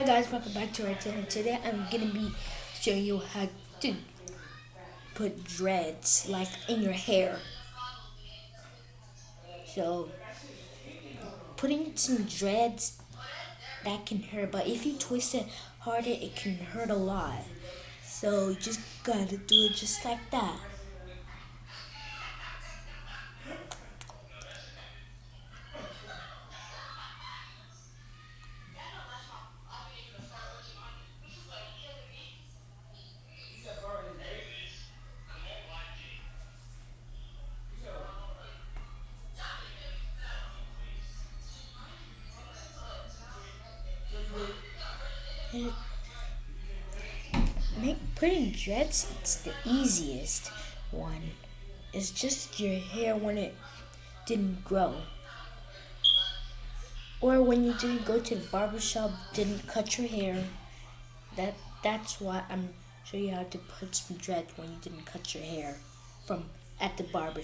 Hi guys, welcome back to our channel. Today I'm gonna be showing you how to put dreads like in your hair. So putting some dreads that can hurt, but if you twist it harder, it can hurt a lot. So you just gotta do it just like that. Make putting dreads it's the easiest one. It's just your hair when it didn't grow. Or when you didn't go to the barber shop, didn't cut your hair. That that's why I'm showing you how to put some dreads when you didn't cut your hair from at the barber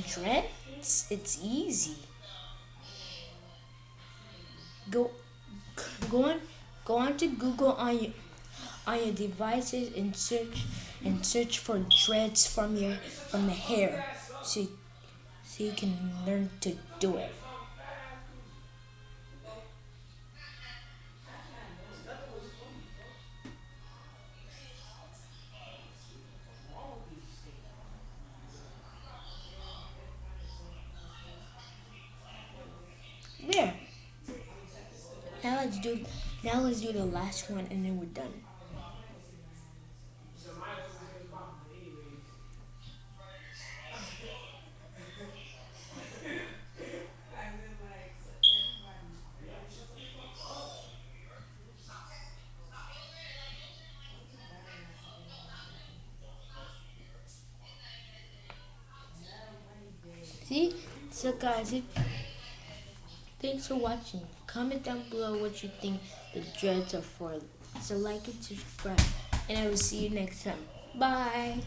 dreads, it's easy. Go, go on, go on to Google on your on your devices and search and search for dreads from your from the hair, so so you can learn to do it. Now let's do now let's do the last one and then we're done. See? So guys, if Thanks for watching. Comment down below what you think the dreads are for. So like and subscribe. And I will see you next time. Bye.